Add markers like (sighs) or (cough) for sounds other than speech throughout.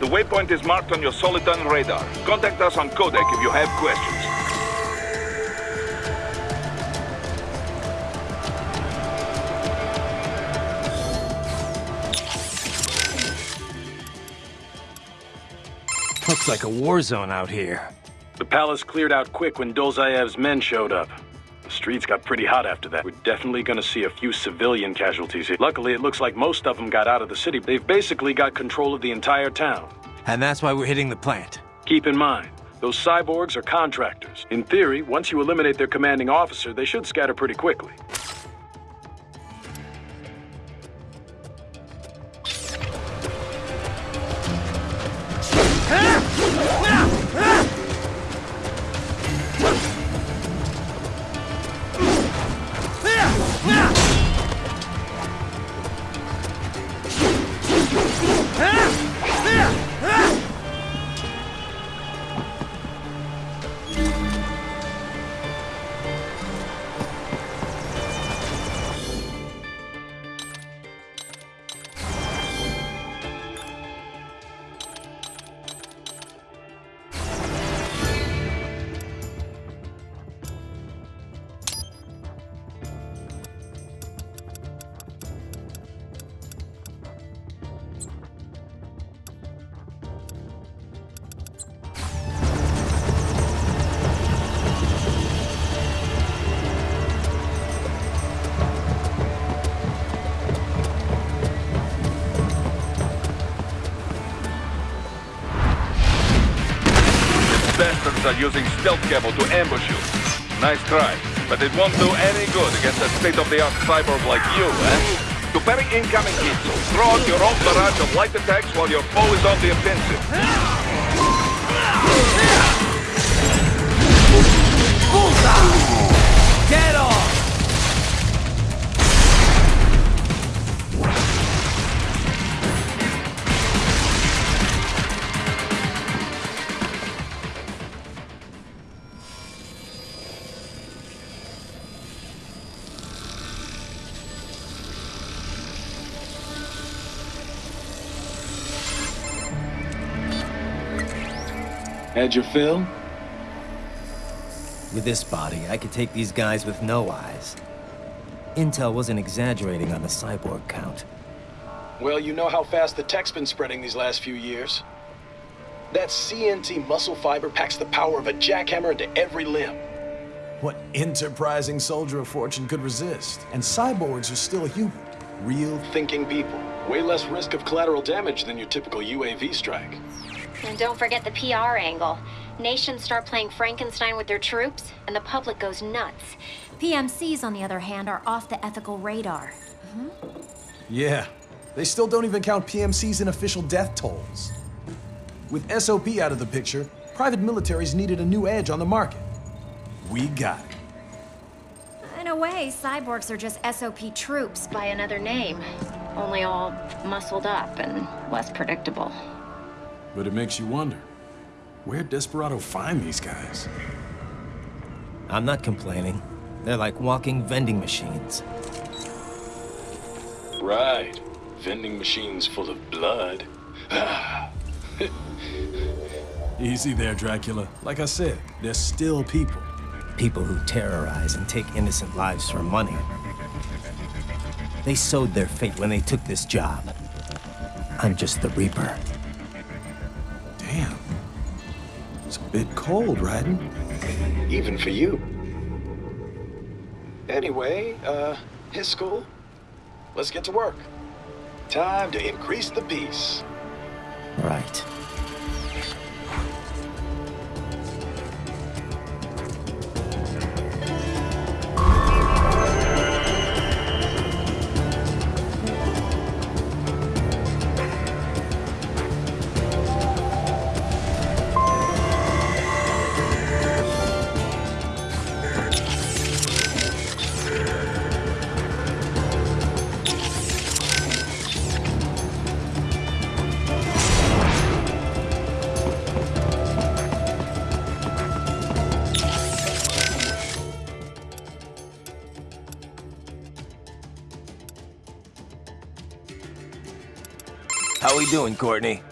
The waypoint is marked on your Soliton radar. Contact us on Codec if you have questions. Looks like a war zone out here. The palace cleared out quick when Dolzaev's men showed up. Streets got pretty hot after that. We're definitely gonna see a few civilian casualties here. Luckily, it looks like most of them got out of the city. They've basically got control of the entire town. And that's why we're hitting the plant. Keep in mind, those cyborgs are contractors. In theory, once you eliminate their commanding officer, they should scatter pretty quickly. Are using stealth cable to ambush you. Nice try, but it won't do any good against a state-of-the-art cyborg like you, eh? To parry incoming hits, throw out your own barrage of light attacks while your foe is on the offensive. Had your fill? With this body, I could take these guys with no eyes. Intel wasn't exaggerating on the cyborg count. Well, you know how fast the tech's been spreading these last few years. That CNT muscle fiber packs the power of a jackhammer into every limb. What enterprising soldier of fortune could resist? And cyborgs are still human. Real Thinking people. Way less risk of collateral damage than your typical UAV strike. And don't forget the PR angle. Nations start playing Frankenstein with their troops, and the public goes nuts. PMCs, on the other hand, are off the ethical radar. Mm-hmm. Yeah. They still don't even count PMCs in official death tolls. With SOP out of the picture, private militaries needed a new edge on the market. We got it. In a way, cyborgs are just SOP troops by another name. Only all muscled up and less predictable. But it makes you wonder, where'd Desperado find these guys? I'm not complaining. They're like walking vending machines. Right. Vending machines full of blood. Ah. (laughs) Easy there, Dracula. Like I said, they're still people. People who terrorize and take innocent lives for money. They sowed their fate when they took this job. I'm just the Reaper. Bit cold, Raiden. Even for you. Anyway, uh, his school? Let's get to work. Time to increase the peace. Right. Doing, Courtney?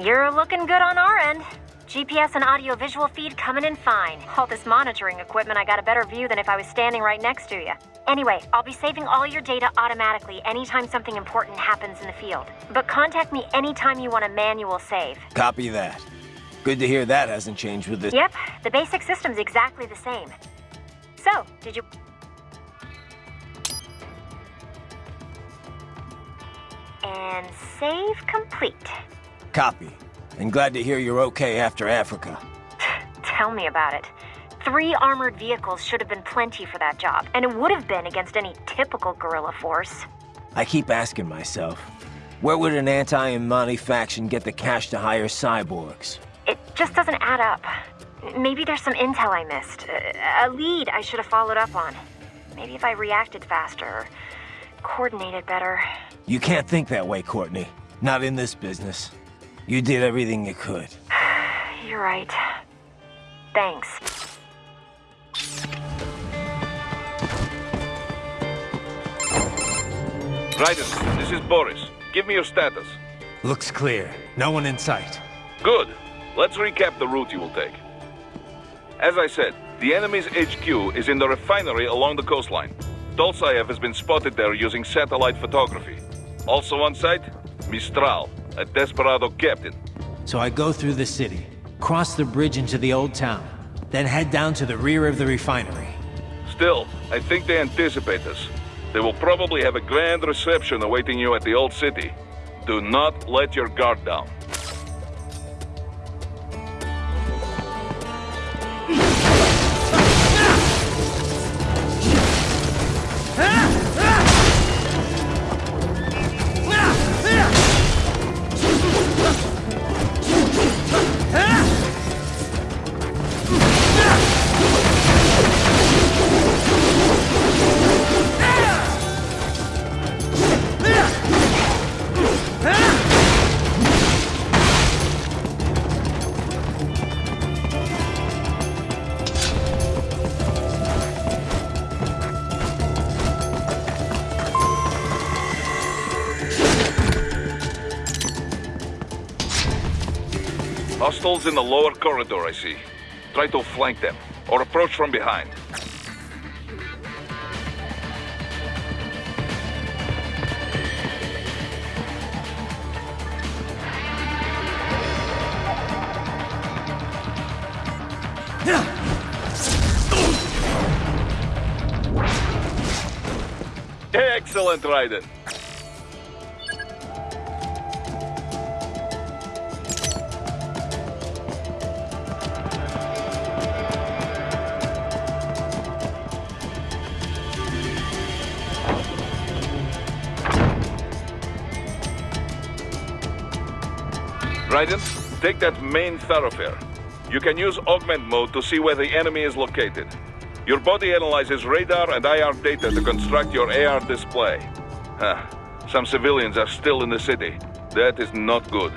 You're looking good on our end. GPS and audio-visual feed coming in fine. All this monitoring equipment, I got a better view than if I was standing right next to you. Anyway, I'll be saving all your data automatically anytime something important happens in the field. But contact me anytime you want a manual save. Copy that. Good to hear that hasn't changed with this. Yep, the basic system's exactly the same. So, did you... And save complete. Copy. And glad to hear you're okay after Africa. Tell me about it. Three armored vehicles should have been plenty for that job, and it would have been against any typical guerrilla force. I keep asking myself, where would an anti-N'Mani faction get the cash to hire cyborgs? It just doesn't add up. Maybe there's some intel I missed. A lead I should have followed up on. Maybe if I reacted faster, coordinated better. You can't think that way, Courtney. Not in this business. You did everything you could. (sighs) You're right. Thanks. Raiden, this is Boris. Give me your status. Looks clear. No one in sight. Good. Let's recap the route you will take. As I said, the enemy's HQ is in the refinery along the coastline. Dolzaev has been spotted there using satellite photography. Also on site, Mistral, a desperado captain. So I go through the city, cross the bridge into the old town, then head down to the rear of the refinery. Still, I think they anticipate us. They will probably have a grand reception awaiting you at the old city. Do not let your guard down. Hostiles in the lower corridor, I see. Try to flank them, or approach from behind. Excellent, Raiden. Raiden, take that main thoroughfare. You can use augment mode to see where the enemy is located. Your body analyzes radar and IR data to construct your AR display. Huh. Some civilians are still in the city. That is not good.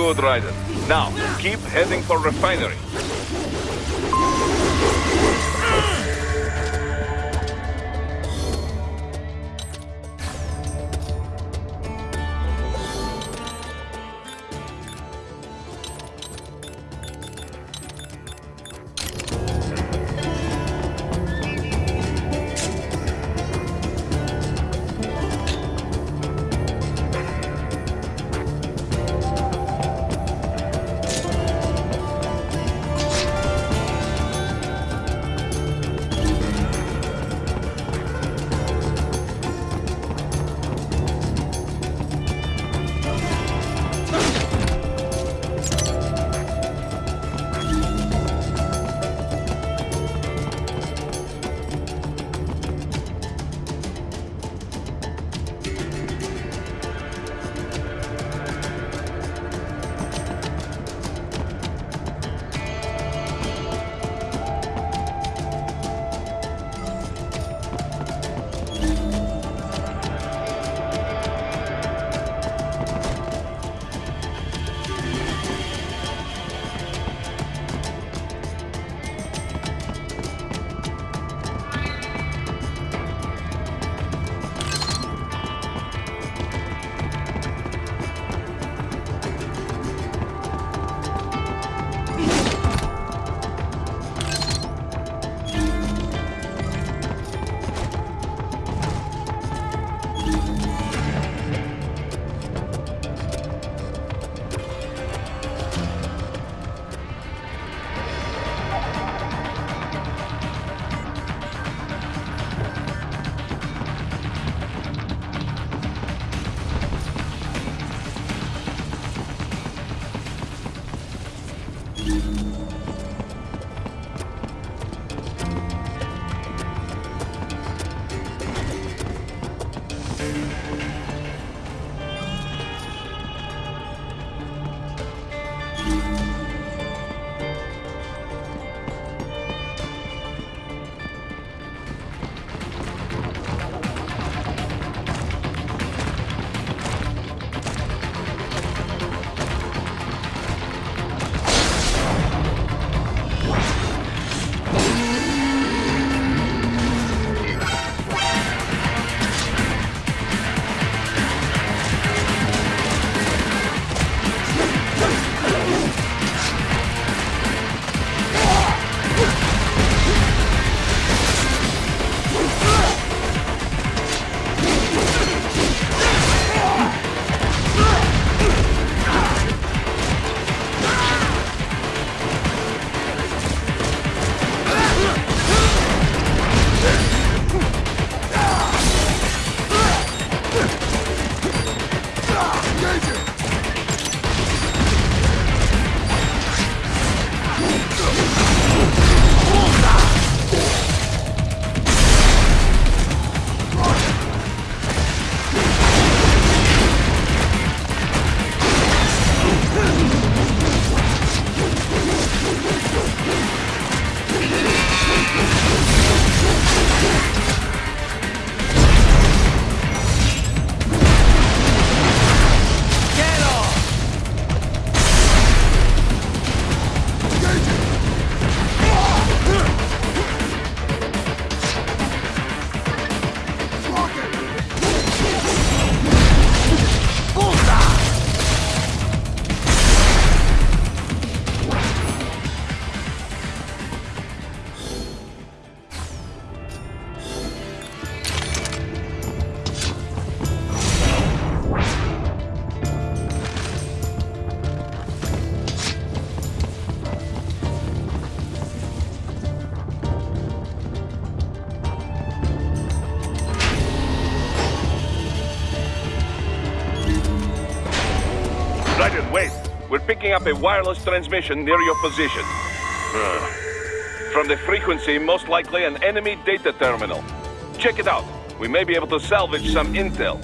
Good, Raiden. Now, keep heading for refinery. Picking up a wireless transmission near your position. From the frequency, most likely an enemy data terminal. Check it out. We may be able to salvage some intel.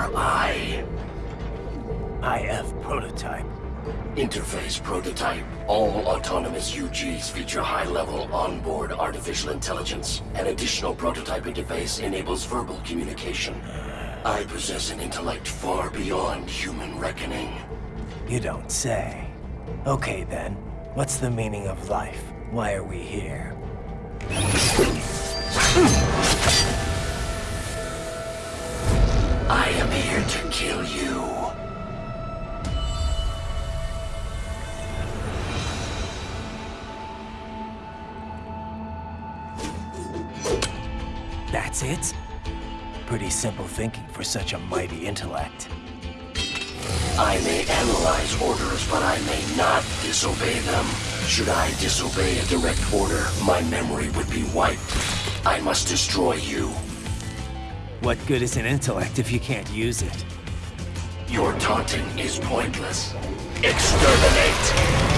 LQ84I. IF prototype. Interface prototype. All autonomous UGs feature high-level onboard artificial intelligence. An additional prototype interface enables verbal communication. I possess an intellect far beyond human reckoning. You don't say. Okay then. What's the meaning of life? Why are we here? To kill you. That's it? Pretty simple thinking for such a mighty intellect. I may analyze orders, but I may not disobey them. Should I disobey a direct order, my memory would be wiped. I must destroy you. What good is an intellect if you can't use it? Your taunting is pointless. Exterminate!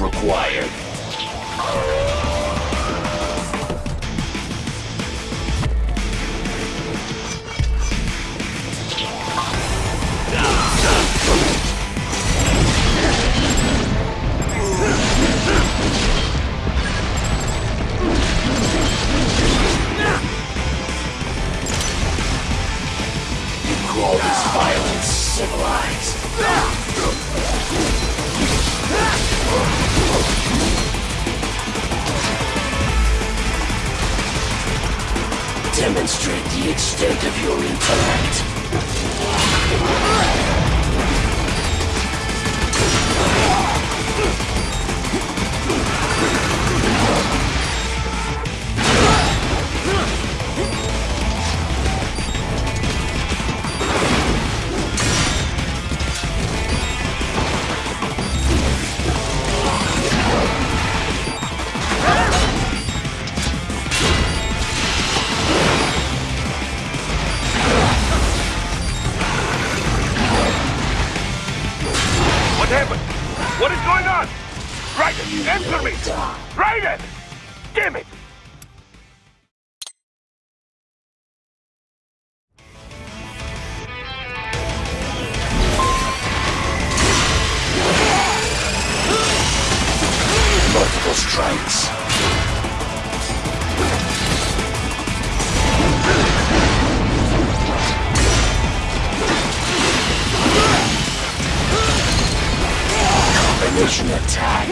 Required. Strikes. Combination attack.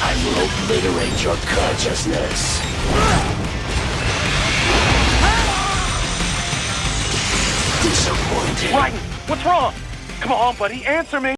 I will obliterate your consciousness. Raiden, what's wrong? Come on, buddy, answer me.